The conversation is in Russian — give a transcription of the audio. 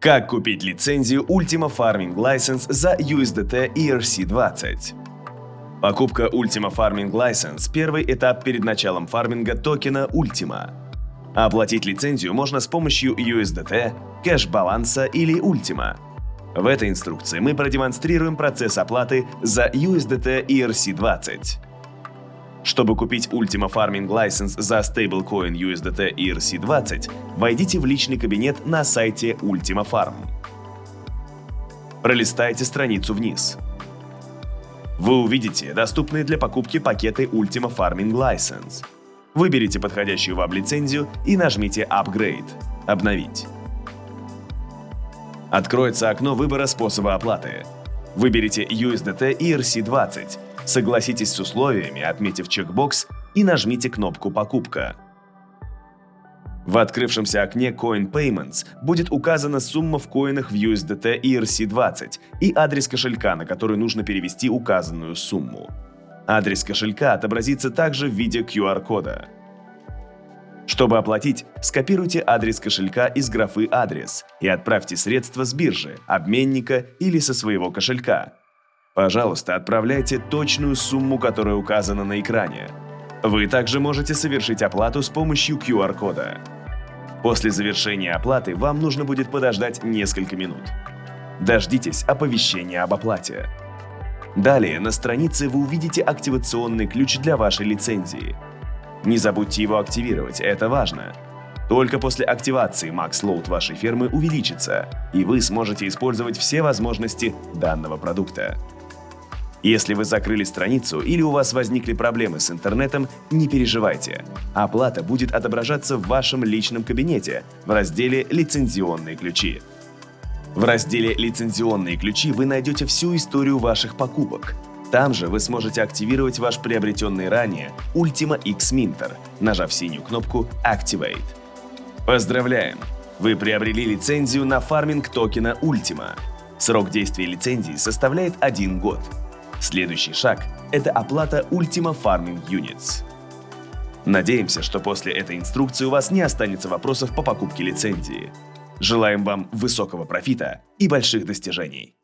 Как купить лицензию Ultima Farming License за USDT ERC20? Покупка Ultima Farming License – первый этап перед началом фарминга токена Ultima. Оплатить лицензию можно с помощью USDT, кэш-баланса или Ultima. В этой инструкции мы продемонстрируем процесс оплаты за USDT ERC20. Чтобы купить Ultima Farming License за стейблкоин USDT ERC20, войдите в личный кабинет на сайте Ultima Farm. Пролистайте страницу вниз. Вы увидите доступные для покупки пакеты Ultima Farming License. Выберите подходящую вам лицензию и нажмите Upgrade – «Обновить». Откроется окно выбора способа оплаты. Выберите USDT ERC20 Согласитесь с условиями, отметив чекбокс и нажмите кнопку «Покупка». В открывшемся окне Coin Payments будет указана сумма в коинах в USDT ERC20 и адрес кошелька, на который нужно перевести указанную сумму. Адрес кошелька отобразится также в виде QR-кода. Чтобы оплатить, скопируйте адрес кошелька из графы «Адрес» и отправьте средства с биржи, обменника или со своего кошелька. Пожалуйста, отправляйте точную сумму, которая указана на экране. Вы также можете совершить оплату с помощью QR-кода. После завершения оплаты вам нужно будет подождать несколько минут. Дождитесь оповещения об оплате. Далее на странице вы увидите активационный ключ для вашей лицензии. Не забудьте его активировать, это важно. Только после активации Max Load вашей фермы увеличится, и вы сможете использовать все возможности данного продукта. Если вы закрыли страницу или у вас возникли проблемы с интернетом, не переживайте. Оплата будет отображаться в вашем личном кабинете в разделе «Лицензионные ключи». В разделе «Лицензионные ключи» вы найдете всю историю ваших покупок. Там же вы сможете активировать ваш приобретенный ранее Ultima X Minter, нажав синюю кнопку Activate. Поздравляем! Вы приобрели лицензию на фарминг токена Ultima. Срок действия лицензии составляет один год. Следующий шаг – это оплата Ultima Farming Units. Надеемся, что после этой инструкции у вас не останется вопросов по покупке лицензии. Желаем вам высокого профита и больших достижений.